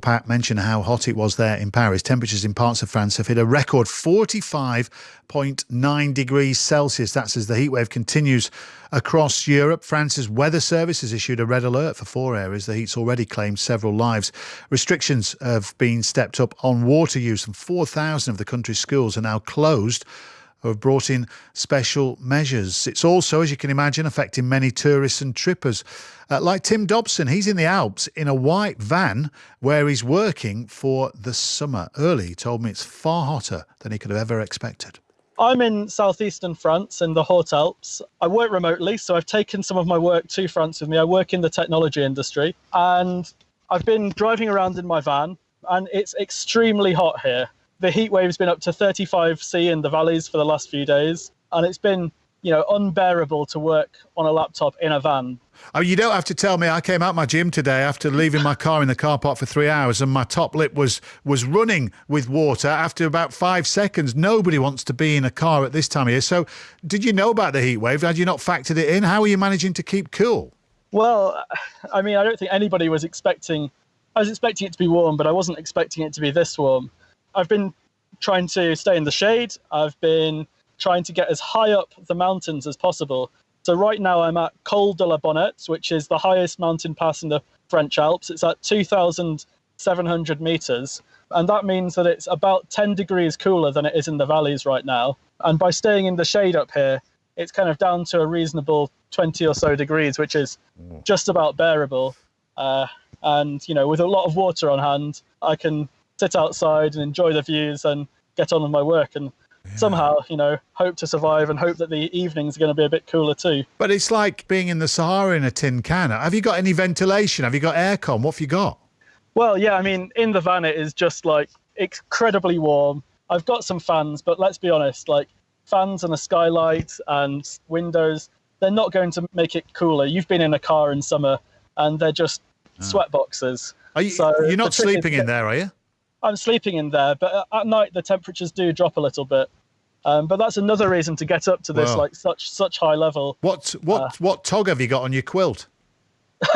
Pat mentioned how hot it was there in Paris. Temperatures in parts of France have hit a record 45.9 degrees Celsius. That's as the heatwave continues across Europe. France's weather service has issued a red alert for four areas. The heat's already claimed several lives. Restrictions have been stepped up on water use, and 4,000 of the country's schools are now closed who have brought in special measures. It's also, as you can imagine, affecting many tourists and trippers. Uh, like Tim Dobson, he's in the Alps in a white van where he's working for the summer. Early, he told me it's far hotter than he could have ever expected. I'm in southeastern France in the Haute Alps. I work remotely, so I've taken some of my work to France with me. I work in the technology industry and I've been driving around in my van and it's extremely hot here the heat wave's been up to 35 C in the valleys for the last few days, and it's been you know unbearable to work on a laptop in a van. Oh, you don't have to tell me. I came out my gym today after leaving my car in the car park for three hours, and my top lip was was running with water after about five seconds. Nobody wants to be in a car at this time of year. So, did you know about the heat wave? Had you not factored it in? How are you managing to keep cool? Well, I mean, I don't think anybody was expecting. I was expecting it to be warm, but I wasn't expecting it to be this warm. I've been trying to stay in the shade. I've been trying to get as high up the mountains as possible. So right now I'm at Col de la Bonnette, which is the highest mountain pass in the French Alps. It's at 2,700 meters. And that means that it's about 10 degrees cooler than it is in the valleys right now. And by staying in the shade up here, it's kind of down to a reasonable 20 or so degrees, which is just about bearable. Uh, and, you know, with a lot of water on hand, I can sit outside and enjoy the views and get on with my work and yeah. somehow, you know, hope to survive and hope that the evenings are going to be a bit cooler too. But it's like being in the Sahara in a tin can. Have you got any ventilation? Have you got aircon? What have you got? Well, yeah, I mean, in the van, it is just like incredibly warm. I've got some fans, but let's be honest, like fans and a skylight and windows, they're not going to make it cooler. You've been in a car in summer and they're just oh. sweat boxes. Are you, so you're not sleeping in there, are you? I'm sleeping in there, but at night the temperatures do drop a little bit. Um, but that's another reason to get up to this like such such high level. What what uh, what tog have you got on your quilt?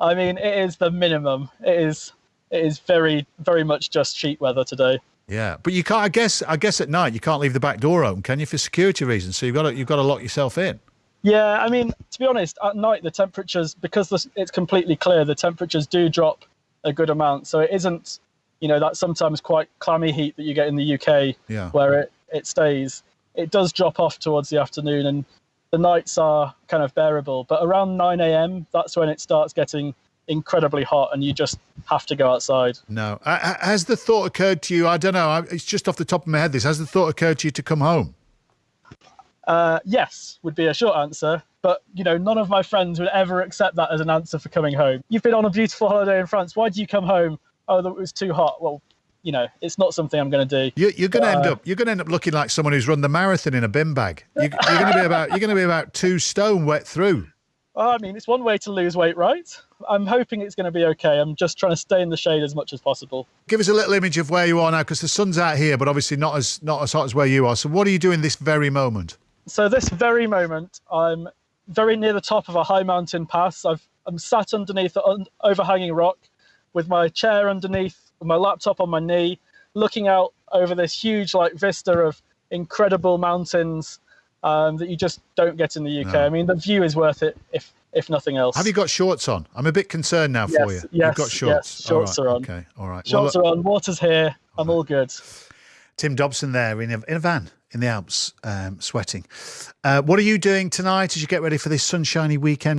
I mean, it is the minimum. It is it is very very much just sheet weather today. Yeah, but you can't. I guess I guess at night you can't leave the back door open, can you, for security reasons? So you've got to you've got to lock yourself in. Yeah, I mean, to be honest, at night the temperatures because it's completely clear, the temperatures do drop a good amount. So it isn't you know that sometimes quite clammy heat that you get in the UK, yeah. where it, it stays. It does drop off towards the afternoon, and the nights are kind of bearable. But around 9 a.m., that's when it starts getting incredibly hot, and you just have to go outside. No, has the thought occurred to you? I don't know. It's just off the top of my head. This has the thought occurred to you to come home? Uh, yes, would be a short answer. But you know, none of my friends would ever accept that as an answer for coming home. You've been on a beautiful holiday in France. Why do you come home? Oh, it was too hot. Well, you know, it's not something I'm going to do. You, are going to end uh, up. You're going to end up looking like someone who's run the marathon in a bin bag. You, are going to be about. You're going to be about two stone wet through. Well, I mean, it's one way to lose weight, right? I'm hoping it's going to be okay. I'm just trying to stay in the shade as much as possible. Give us a little image of where you are now, because the sun's out here, but obviously not as not as hot as where you are. So, what are you doing this very moment? So, this very moment, I'm very near the top of a high mountain pass. I've, I'm sat underneath an overhanging rock with my chair underneath my laptop on my knee, looking out over this huge like vista of incredible mountains um, that you just don't get in the UK. No. I mean, the view is worth it if if nothing else. Have you got shorts on? I'm a bit concerned now yes, for you. Yes, You've got shorts. Yes, shorts right. are on. Okay, all right. Shorts well, are on. Water's here. I'm all good. Tim Dobson there in a, in a van in the Alps, um, sweating. Uh, what are you doing tonight as you get ready for this sunshiny weekend?